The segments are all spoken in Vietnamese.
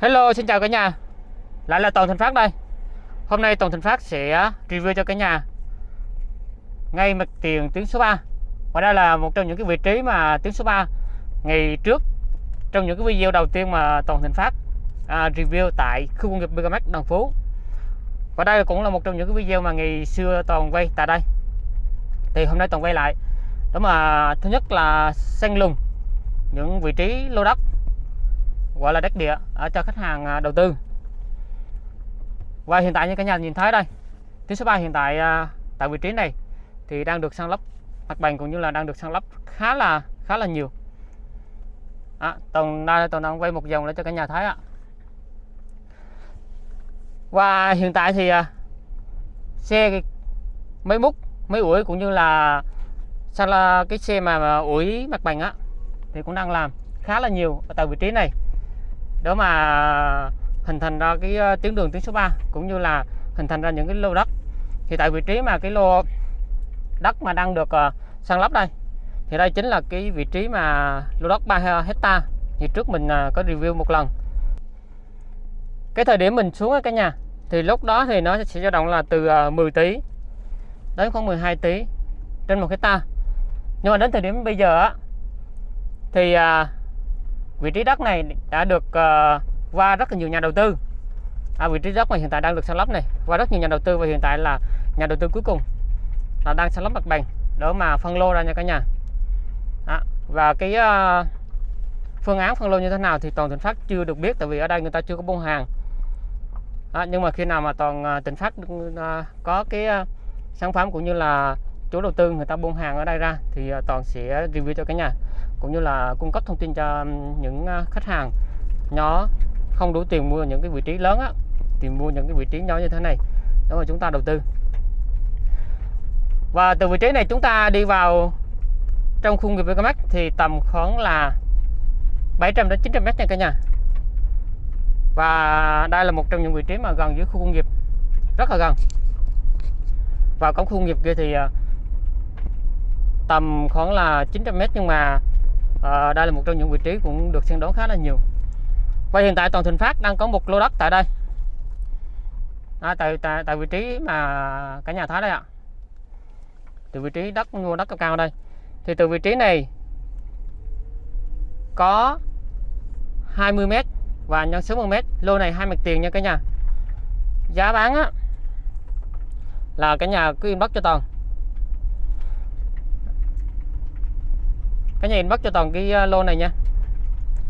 Hello xin chào cả nhà. Lại là Toàn Thành Phát đây. Hôm nay Toàn Thành Phát sẽ review cho cả nhà Ngay mặt tiền tuyến số 3 Và đây là một trong những cái vị trí mà tuyến số 3 Ngày trước Trong những cái video đầu tiên mà Toàn Thành Phát à, Review tại khu công nghiệp Megamax Đồng Phú. Và đây cũng là một trong những cái video mà ngày xưa Toàn quay tại đây. Thì hôm nay Toàn quay lại. Đó mà thứ nhất là xanh lùng Những vị trí lô đất gọi là đất địa ở cho khách hàng à, đầu tư. Và hiện tại như cả nhà nhìn thấy đây tuyến số 3 hiện tại à, tại vị trí này thì đang được sang lấp mặt bằng cũng như là đang được sang lấp khá là khá là nhiều. À, tổng đây tổng đang quay một vòng để cho cả nhà thấy ạ. Và hiện tại thì xe mấy múc mấy ủi cũng như là sao là cái xe mà, mà ủi mặt bằng á thì cũng đang làm khá là nhiều ở tại vị trí này để mà hình thành ra cái ờ, tuyến đường tuyến số 3 cũng như là hình thành ra những cái lô đất. Thì tại vị trí mà cái lô đất mà đang được ờ, uh, san lấp đây thì đây chính là cái vị trí mà lô đất 3 hecta như trước mình uh, có review một lần. Cái thời điểm mình xuống cái nhà thì lúc đó thì nó sẽ dao động là từ uh, 10 tỷ đến khoảng 12 tỷ trên một hecta. Nhưng mà đến thời điểm bây giờ thì à, vị trí đất này đã được uh, qua rất là nhiều nhà đầu tư. À, vị trí đất mà hiện tại đang được săn lấp này qua rất nhiều nhà đầu tư và hiện tại là nhà đầu tư cuối cùng là đang săn lấp mặt bằng để mà phân lô ra nha cả nhà. À, và cái uh, phương án phân lô như thế nào thì toàn tỉnh phát chưa được biết tại vì ở đây người ta chưa có buôn hàng. À, nhưng mà khi nào mà toàn ờ, uh, tỉnh phát uh, có cái uh, sản phẩm cũng như là chủ đầu tư người ta buôn hàng ở đây ra thì ờ, toàn sẽ review cho cả nhà, cũng như là cung cấp thông tin cho những ờ, khách hàng nhỏ không đủ tiền mua những cái vị trí lớn á, thì mua những cái vị trí nhỏ như thế này, đó mà chúng ta đầu tư. Và từ vị trí này chúng ta đi vào trong khu nghiệp BKMX thì tầm khoảng là 700 đến 900 mét nha cả nhà. Và đây là một trong những vị trí mà gần với khu công nghiệp, rất là gần. Và cổng khu công nghiệp kia thì ờ, tầm khoảng là 900m nhưng mà à, đây là một trong những vị trí cũng được săn đón khá là nhiều. Và hiện tại toàn Thịnh Phát đang có một lô đất tại đây. À, tại, tại tại vị trí mà cả nhà thấy đây ạ. Từ vị trí đất mua đất cao cao đây. Thì từ vị trí này có 20 m và nhân số 1m lô này hai mặt tiền nha cả nhà. Giá bán á là cả nhà cứ inbox cho toàn. Cả nhà inbox cho toàn cái ờ, lô này nha.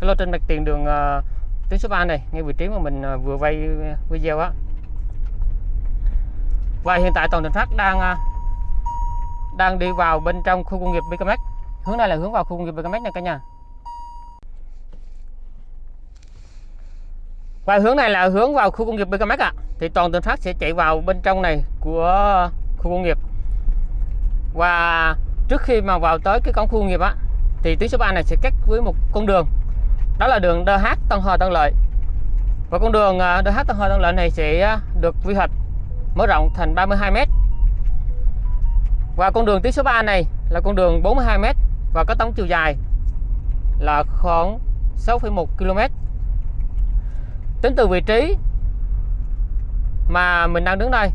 Cái lô trên mặt tiền đường uh, tuyến số 3 này ngay vị trí mà mình uh, vừa vay video á. Và hiện tại toàn thành phát đang uh, đang đi vào bên trong khu công nghiệp BKMX hướng này là hướng vào khu công nghiệp BKMX nha cả nhà. Và hướng này là hướng vào khu công nghiệp BKMX ạ. À. thì toàn thành phát sẽ chạy vào bên trong này của khu công nghiệp. Và trước khi mà vào tới cái cổng khu công nghiệp á thì tuyến số 3 này sẽ cắt với một con đường. Đó là đường DH Tân Hòa Tân Lợi. Và con đường à, DH Tân Hòa Tân Lợi này sẽ à, được quy hoạch mở rộng thành 32 m và con đường tuyến số 3 này là con đường 42 m và có tổng chiều dài là khoảng 6,1 km tính từ vị trí mà mình đang đứng đây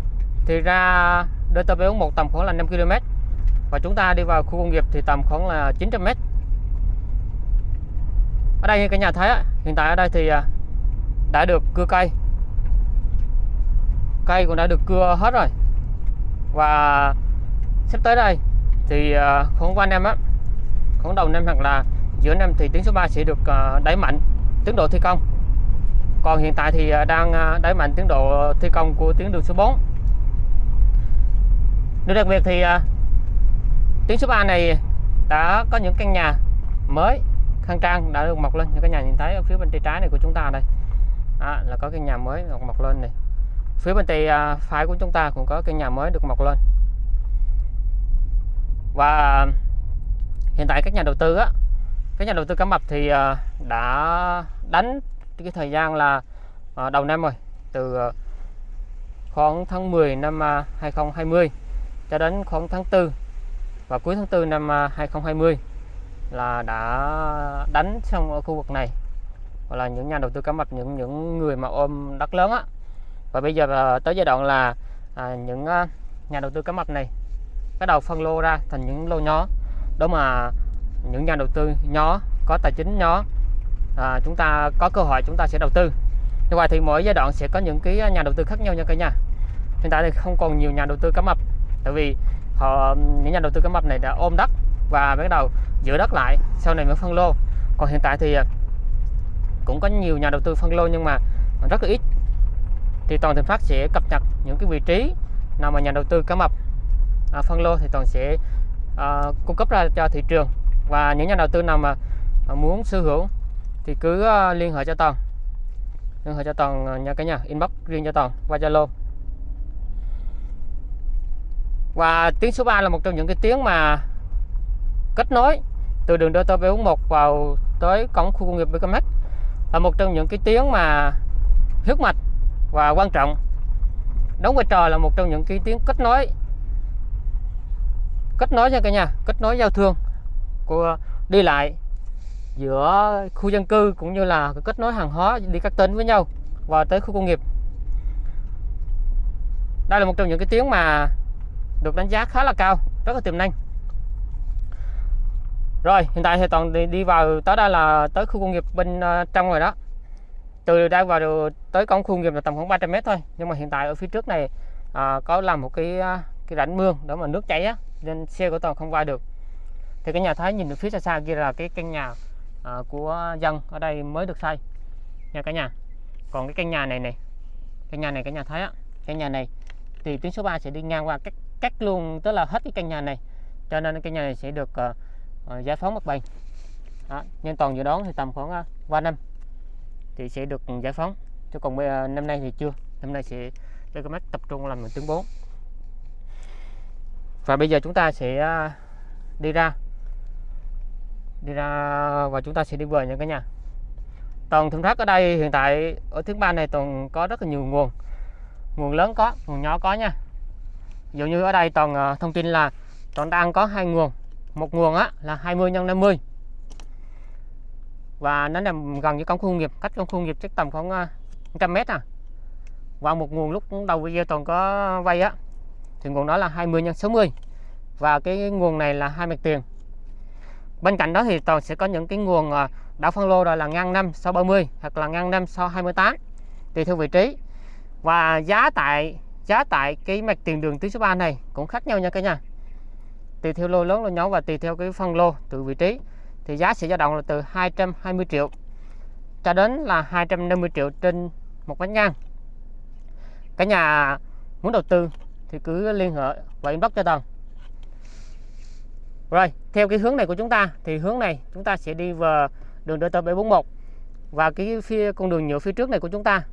thì ra DTP1 tầm khoảng là 5 km và chúng ta đi vào khu công nghiệp thì tầm khoảng là 900 m ở đây như cả nhà thấy hiện tại ở đây thì à, đã được cưa cây. Cây cũng đã được cưa hết rồi. Và sắp tới đây thì à, khoảng qua năm á, khoảng đầu năm hoặc là giữa năm thì tuyến số 3 sẽ được à, đẩy mạnh tiến độ thi công. Còn hiện tại thì đang đẩy mạnh tiến độ thi công của tuyến đường số 4 điều đặc biệt thì tuyến số 3 này đã có những căn nhà mới khang trang đã được mọc lên. Như các nhà nhìn thấy ở phía bên tay trái này của chúng ta đây. À, là có cái nhà mới được mọc lên này. Phía bên tay à, phải của chúng ta cũng có cái nhà mới được mọc lên. Và hiện tại các nhà đầu tư á các nhà đầu tư cá mập thì à, đã đánh cái thời gian là à, đầu năm rồi. Từ khoảng tháng 10 năm 2020 cho đến khoảng tháng 4 và cuối tháng 4 năm 2020 là đã đánh xong ở khu vực này. Hoặc là những nhà đầu tư cá mập những những người mà ôm đất lớn á. Và bây giờ à, tới giai đoạn là à, những à, nhà đầu tư cá mập này bắt đầu phân lô ra thành những lô nhỏ. Đó mà những nhà đầu tư nhỏ có tài chính nhỏ à, chúng ta có cơ hội chúng ta sẽ đầu tư. Như vậy thì mỗi giai đoạn sẽ có những cái nhà đầu tư khác nhau nha cả nhà. Hiện tại thì không còn nhiều nhà đầu tư cá mập tại vì họ những nhà đầu tư cá mập này đã ôm đất và bắt đầu giữ đất lại sau này mới phân lô. Còn hiện tại thì à, cũng có nhiều nhà đầu tư phân lô nhưng mà rất là ít. Thì toàn thịnh phát sẽ cập nhật những cái vị trí nào mà nhà đầu tư cá mập à, phân lô thì toàn sẽ à, cung cấp ra cho thị trường. Và những nhà đầu tư nào mà à, muốn sở hữu thì cứ à, liên hệ cho toàn. Liên hệ cho toàn nhà nha cả nhà. Inbox riêng cho toàn qua zalo. Và tiếng số 3 là một trong những cái tiếng mà kết nối từ đường DT 41 vào tới cổng khu công nghiệp BKMX là một trong những cái tuyến mà huyết mạch và quan trọng. Đóng vai trò là một trong những cái tuyến kết nối kết nối nha cả nhà, kết nối giao thương của, đi lại giữa khu dân cư cũng như là kết nối hàng hóa, đi các tỉnh với nhau và tới khu công nghiệp. Đây là một trong những cái tuyến mà được đánh giá khá là cao, rất là tiềm năng rồi hiện tại thì toàn đi, đi vào tới đây là tới khu công nghiệp bên uh, trong rồi đó. Từ đây vào được tới cổng khu công nghiệp là tầm khoảng 300 mét thôi. Nhưng mà hiện tại ở phía trước này à, có làm một cái ờ, cái rãnh mương để mà nước chảy á nên xe của toàn không qua được. Thì cái nhà thấy nhìn được phía xa xa kia là cái căn nhà à, của dân ở đây mới được xây. Nha cả nhà. Còn cái căn nhà này này căn nhà này cả nhà thấy á căn nhà này thì tuyến số 3 sẽ đi ngang qua cắt cắt luôn tức là hết cái căn nhà này. Cho nên cái nhà này sẽ được uh, Ờ, uh, giải phóng mặt bằng đó. nhưng toàn dự đoán thì tầm khoảng à, uh, 3 năm thì sẽ được giải phóng. Chứ còn bây giờ năm nay thì chưa. Năm nay sẽ cho cái mắt tập trung làm tuyến 4 và bây giờ chúng ta sẽ à, đi ra. Đi ra và chúng ta sẽ đi về nha cả nhà. Toàn thùng rác ở đây hiện tại ở thứ ba này toàn có rất là nhiều nguồn. Nguồn lớn có nguồn nhỏ có nha. Dụ như ở đây toàn ờ, thông tin là toàn đang có hai nguồn một nguồn á, là 20 x 50 và nó nằm gần với cổng khu công nghiệp, cách cổng khu công nghiệp chắc tầm khoảng à, 100 mét à. Và một nguồn lúc đầu video toàn có vay á, thì nguồn đó là 20 x 60 và cái nguồn này là hai mặt tiền. Bên cạnh đó thì toàn sẽ có những cái nguồn à, đã phân lô rồi là ngang 5 sau 30 hoặc là ngang 5 sau 28 tùy theo vị trí. Và giá tại giá tại cái mặt tiền đường tuyến số 3 này cũng khác nhau nha cả nhà tùy theo lô lớn lô nhỏ và tùy theo cái phân lô từ vị trí thì giá sẽ dao động là từ 220 triệu cho đến là 250 triệu trên một bánh ngang. Cả nhà muốn đầu tư thì cứ liên hệ và inbox cho tần. rồi theo cái hướng này của chúng ta thì hướng này chúng ta sẽ đi vào đường DT 741 và cái phía con đường nhựa phía trước này của chúng ta.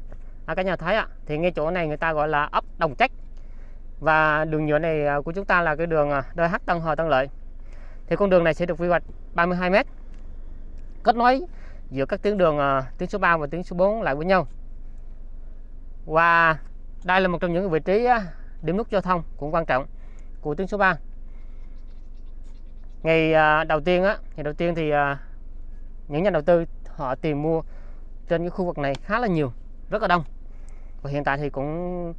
À, cả nhà thấy ạ thì ngay chỗ này người ta gọi là ấp Đồng Trách và đường nhựa này à, của chúng ta là cái đường à, DH Tân Hòa Tân Lợi. Thì con đường này sẽ được quy hoạch 32 m kết nối giữa các tuyến đường à, tuyến số 3 và tuyến số 4 lại với nhau. Và đây là một trong những vị trí à, điểm nút giao thông cũng quan trọng của tuyến số 3 ngày đầu tiên á ngày đầu tiên thì những nhà đầu tư họ tìm mua trên cái khu vực này khá là nhiều rất là đông. Và hiện tại thì cũng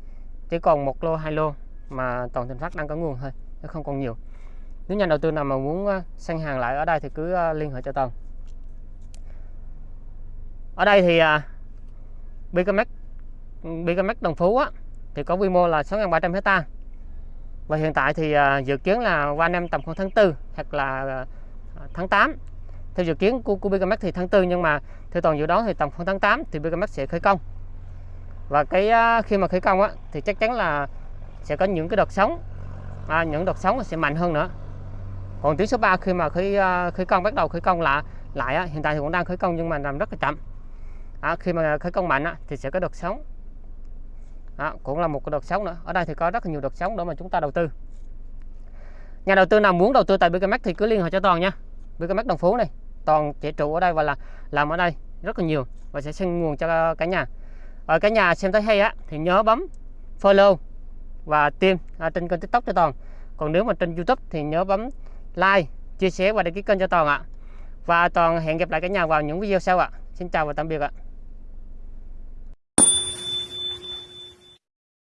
chỉ còn một lô hai lô mà toàn thịnh phát đang có nguồn thôi nó không còn nhiều. Nếu nhà đầu tư nào mà muốn ờ, sang hàng lại ở đây thì cứ ờ, liên hệ cho toàn. Ở đây thì à, BKMX BKMX Đồng Phú á, thì có quy mô là 6.300 hecta. Và hiện tại thì à, dự kiến là qua năm tầm khoảng tháng 4 hoặc là ờ, tháng 8 theo dự kiến của, của BKMX thì tháng 4 nhưng mà theo toàn dự đoán thì tầm khoảng tháng 8 thì BKMX sẽ khởi công. Và cái khi mà khởi công á, thì chắc chắn là sẽ có những cái đợt sóng. À, những đợt sóng sẽ mạnh hơn nữa. Còn tuyến số 3 khi mà khởi à, khởi công bắt đầu khởi công lại lại á, hiện tại thì cũng đang khởi công nhưng mà làm rất là chậm. À, khi mà khởi công mạnh á, thì sẽ có đợt sóng. À, cũng là một cái đợt sóng nữa. Ở đây thì có rất là nhiều đợt sóng để mà chúng ta đầu tư. Nhà đầu tư nào muốn đầu tư tại BKMX thì cứ liên hệ cho toàn nha. BKMX Đồng Phú này. Toàn trẻ trụ ở đây và là làm ở đây rất là nhiều và sẽ xin nguồn cho cả nhà. Ở cả nhà xem thấy hay á thì nhớ bấm follow và tim à, trên kênh tiktok cho toàn. Còn nếu mà trên youtube thì nhớ bấm like chia sẻ và đăng ký kênh cho toàn ạ. Và toàn hẹn gặp lại cả nhà vào những video sau ạ. Xin chào và tạm biệt ạ.